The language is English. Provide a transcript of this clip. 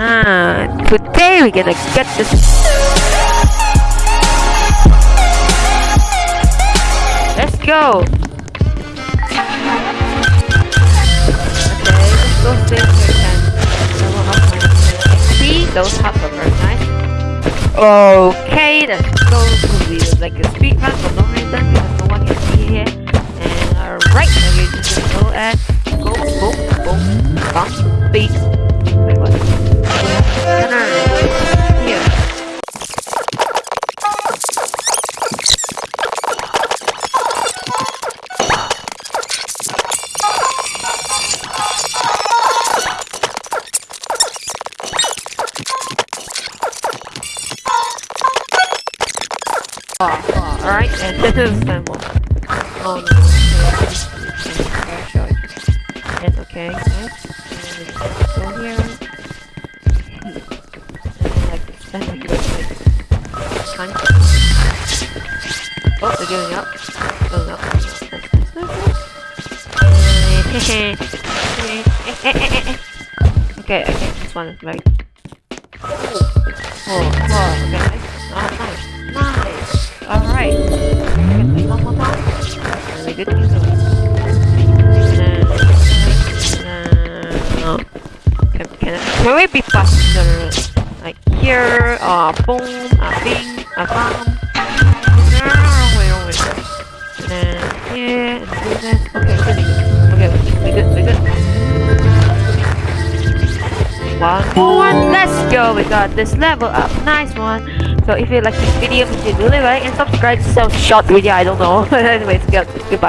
Ah, today we're gonna get this. Let's go. Okay, let's go level up my XP. Those hearts are very nice. Okay, let's go to the like a speed run for no reason because no one can see here. And alright, now we're just go and alright, and this is one. Oh no. Okay, go here. Like like. Oh, they're up. Going up. okay, okay, this one is right. Oh, oh, okay, can, can, can we be faster? Like here, uh, boom, uh, bing, uh, bam. No, wait, wait, wait. And then here, and do this. Okay, good. Okay, we good, we good. One more one, let's go! We got this level up, nice one. So if you like this video, please do leave a like and subscribe. So short video, I don't know. Anyways, good, goodbye.